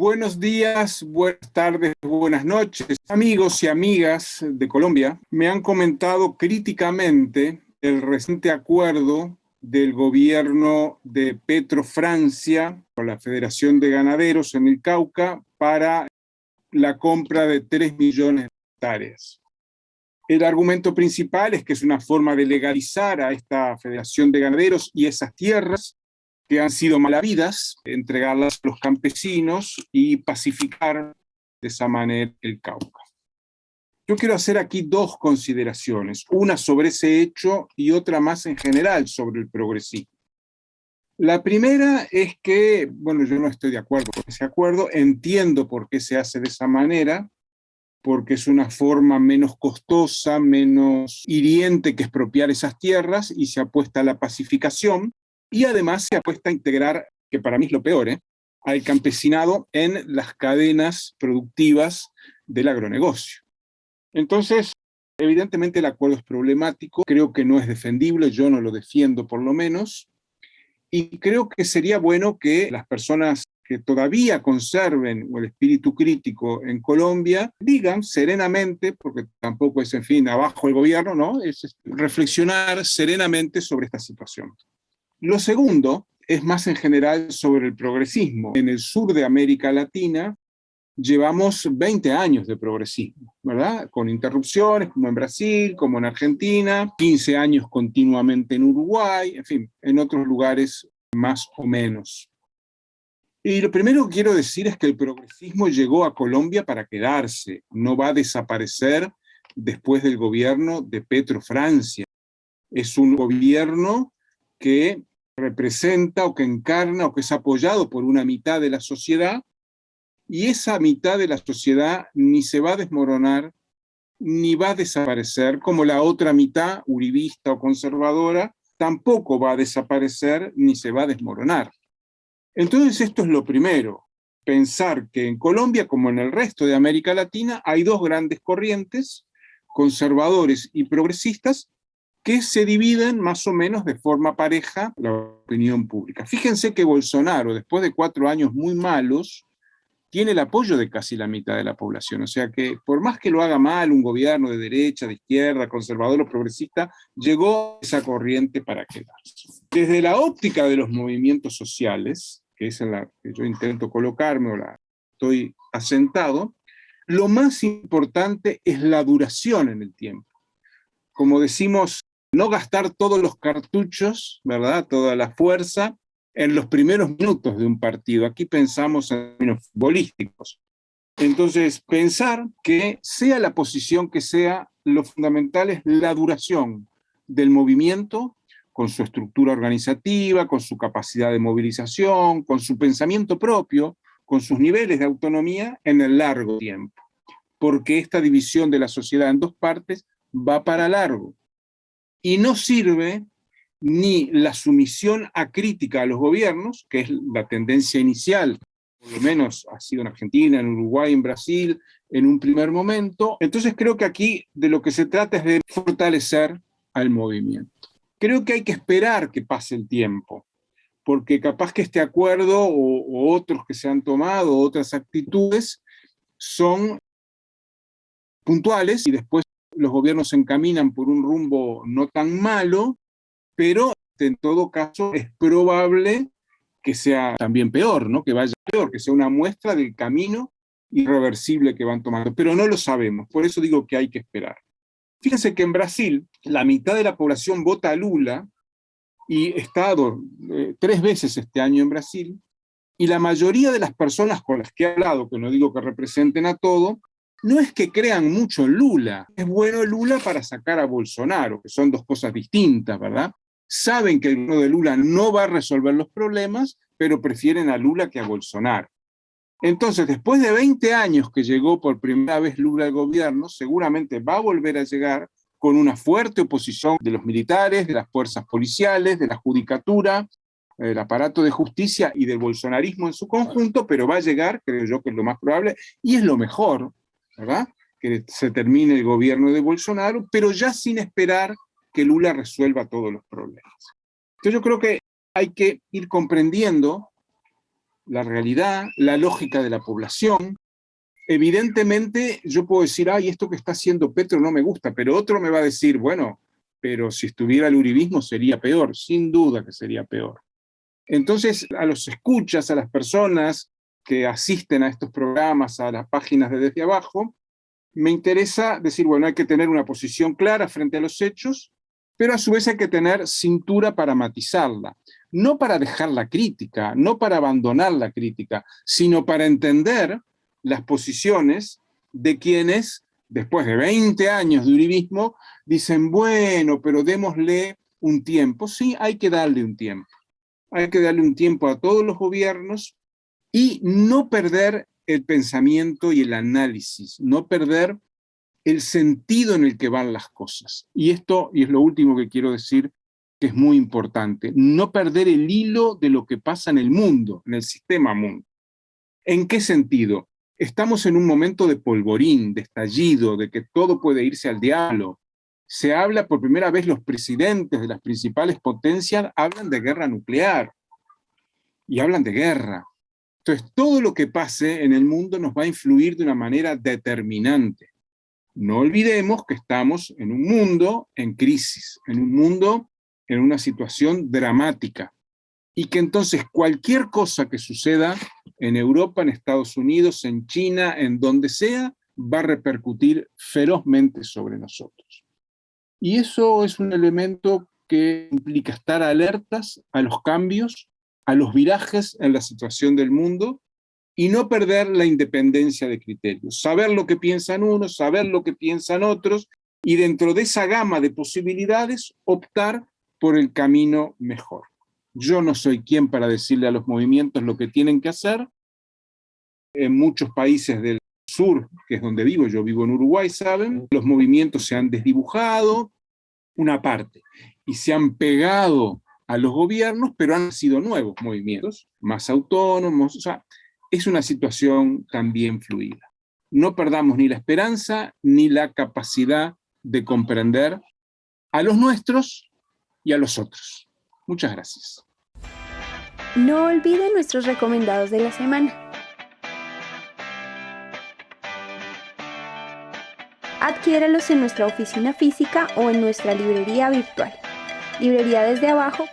Buenos días, buenas tardes, buenas noches. Amigos y amigas de Colombia me han comentado críticamente el reciente acuerdo del gobierno de Petro Francia con la Federación de Ganaderos en el Cauca para la compra de 3 millones de hectáreas. El argumento principal es que es una forma de legalizar a esta Federación de Ganaderos y esas tierras que han sido malavidas, entregarlas a los campesinos y pacificar de esa manera el Cauca. Yo quiero hacer aquí dos consideraciones, una sobre ese hecho y otra más en general sobre el progresismo. La primera es que, bueno, yo no estoy de acuerdo con ese acuerdo, entiendo por qué se hace de esa manera, porque es una forma menos costosa, menos hiriente que expropiar esas tierras y se apuesta a la pacificación, y además se apuesta a integrar, que para mí es lo peor, ¿eh? al campesinado en las cadenas productivas del agronegocio. Entonces, evidentemente el acuerdo es problemático, creo que no es defendible, yo no lo defiendo por lo menos, y creo que sería bueno que las personas que todavía conserven el espíritu crítico en Colombia, digan serenamente, porque tampoco es, en fin, abajo el gobierno, ¿no? Es reflexionar serenamente sobre esta situación. Lo segundo es más en general sobre el progresismo. En el sur de América Latina llevamos 20 años de progresismo, ¿verdad? Con interrupciones, como en Brasil, como en Argentina, 15 años continuamente en Uruguay, en fin, en otros lugares más o menos. Y lo primero que quiero decir es que el progresismo llegó a Colombia para quedarse, no va a desaparecer después del gobierno de Petro Francia. Es un gobierno que representa o que encarna o que es apoyado por una mitad de la sociedad, y esa mitad de la sociedad ni se va a desmoronar, ni va a desaparecer, como la otra mitad, uribista o conservadora, tampoco va a desaparecer ni se va a desmoronar. Entonces esto es lo primero, pensar que en Colombia, como en el resto de América Latina, hay dos grandes corrientes, conservadores y progresistas, que se dividen más o menos de forma pareja la opinión pública. Fíjense que Bolsonaro, después de cuatro años muy malos, tiene el apoyo de casi la mitad de la población. O sea que por más que lo haga mal un gobierno de derecha, de izquierda, conservador o progresista, llegó esa corriente para quedarse. Desde la óptica de los movimientos sociales, que es en la que yo intento colocarme o la estoy asentado, lo más importante es la duración en el tiempo. Como decimos no gastar todos los cartuchos, ¿verdad? Toda la fuerza en los primeros minutos de un partido. Aquí pensamos en términos futbolísticos. Entonces, pensar que sea la posición que sea, lo fundamental es la duración del movimiento, con su estructura organizativa, con su capacidad de movilización, con su pensamiento propio, con sus niveles de autonomía en el largo tiempo. Porque esta división de la sociedad en dos partes va para largo y no sirve ni la sumisión acrítica a los gobiernos, que es la tendencia inicial, por lo menos ha sido en Argentina, en Uruguay, en Brasil, en un primer momento. Entonces creo que aquí de lo que se trata es de fortalecer al movimiento. Creo que hay que esperar que pase el tiempo, porque capaz que este acuerdo o otros que se han tomado, otras actitudes, son puntuales y después los gobiernos se encaminan por un rumbo no tan malo, pero en todo caso es probable que sea también peor, ¿no? que vaya peor, que sea una muestra del camino irreversible que van tomando, pero no lo sabemos, por eso digo que hay que esperar. Fíjense que en Brasil la mitad de la población vota a Lula, y he estado eh, tres veces este año en Brasil, y la mayoría de las personas con las que he hablado, que no digo que representen a todo, no es que crean mucho en Lula, es bueno Lula para sacar a Bolsonaro, que son dos cosas distintas, ¿verdad? Saben que el gobierno de Lula no va a resolver los problemas, pero prefieren a Lula que a Bolsonaro. Entonces, después de 20 años que llegó por primera vez Lula al gobierno, seguramente va a volver a llegar con una fuerte oposición de los militares, de las fuerzas policiales, de la judicatura, del aparato de justicia y del bolsonarismo en su conjunto, pero va a llegar, creo yo que es lo más probable, y es lo mejor, Que se termine el gobierno de Bolsonaro, pero ya sin esperar que Lula resuelva todos los problemas. Entonces yo creo que hay que ir comprendiendo la realidad, la lógica de la población. Evidentemente yo puedo decir, ay, esto que está haciendo Petro no me gusta, pero otro me va a decir, bueno, pero si estuviera el uribismo sería peor, sin duda que sería peor. Entonces, a los escuchas, a las personas que asisten a estos programas, a las páginas de Desde Abajo, me interesa decir, bueno, hay que tener una posición clara frente a los hechos, pero a su vez hay que tener cintura para matizarla. No para dejar la crítica, no para abandonar la crítica, sino para entender las posiciones de quienes, después de 20 años de uribismo, dicen, bueno, pero démosle un tiempo. Sí, hay que darle un tiempo. Hay que darle un tiempo a todos los gobiernos y no perder el pensamiento y el análisis, no perder el sentido en el que van las cosas. Y esto, y es lo último que quiero decir, que es muy importante, no perder el hilo de lo que pasa en el mundo, en el sistema mundo. ¿En qué sentido? Estamos en un momento de polvorín, de estallido, de que todo puede irse al diablo. Se habla por primera vez, los presidentes de las principales potencias hablan de guerra nuclear. Y hablan de guerra. Entonces, todo lo que pase en el mundo nos va a influir de una manera determinante. No olvidemos que estamos en un mundo en crisis, en un mundo en una situación dramática, y que entonces cualquier cosa que suceda en Europa, en Estados Unidos, en China, en donde sea, va a repercutir ferozmente sobre nosotros. Y eso es un elemento que implica estar alertas a los cambios, a los virajes en la situación del mundo, y no perder la independencia de criterios. Saber lo que piensan unos, saber lo que piensan otros, y dentro de esa gama de posibilidades, optar por el camino mejor. Yo no soy quien para decirle a los movimientos lo que tienen que hacer. En muchos países del sur, que es donde vivo, yo vivo en Uruguay, ¿saben? Los movimientos se han desdibujado, una parte, y se han pegado a los gobiernos, pero han sido nuevos movimientos, más autónomos, o sea, es una situación también fluida. No perdamos ni la esperanza ni la capacidad de comprender a los nuestros y a los otros. Muchas gracias. No olviden nuestros recomendados de la semana. Adquiéralos en nuestra oficina física o en nuestra librería virtual. Librería desde abajo